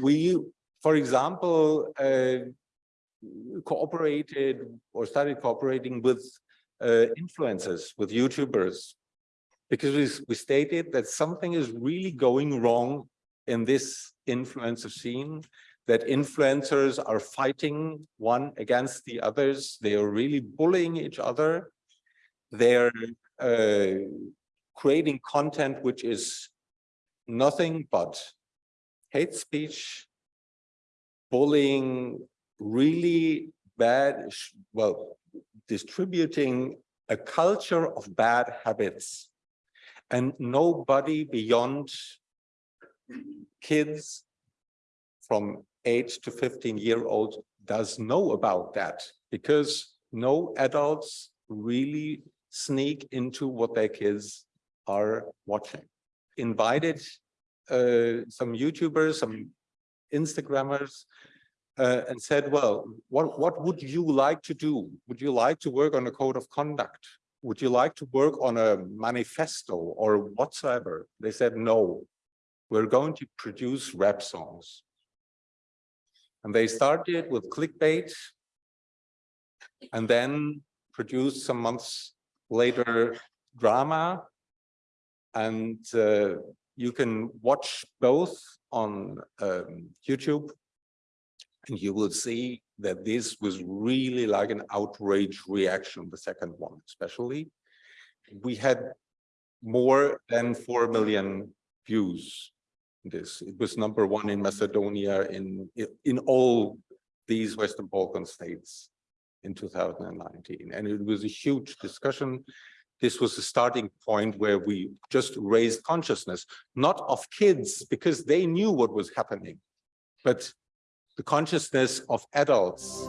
we, for example, uh, cooperated or started cooperating with uh, influencers, with YouTubers, because we, we stated that something is really going wrong in this influencer scene, that influencers are fighting one against the others. They are really bullying each other. They're uh, creating content which is nothing but hate speech, bullying, really bad, well, distributing a culture of bad habits and nobody beyond kids from 8 to 15 year old does know about that because no adults really sneak into what their kids are watching. Invited uh, some YouTubers, some Instagrammers, uh, and said, well, what, what would you like to do? Would you like to work on a code of conduct? Would you like to work on a manifesto or whatsoever? They said, no, we're going to produce rap songs. And they started with clickbait and then produced some months later drama. And uh, you can watch both on um, YouTube and you will see that this was really like an outrage reaction, the second one especially. We had more than 4 million views this. It was number one in Macedonia in, in all these Western Balkan states in 2019. And it was a huge discussion. This was the starting point where we just raised consciousness, not of kids, because they knew what was happening, but the consciousness of adults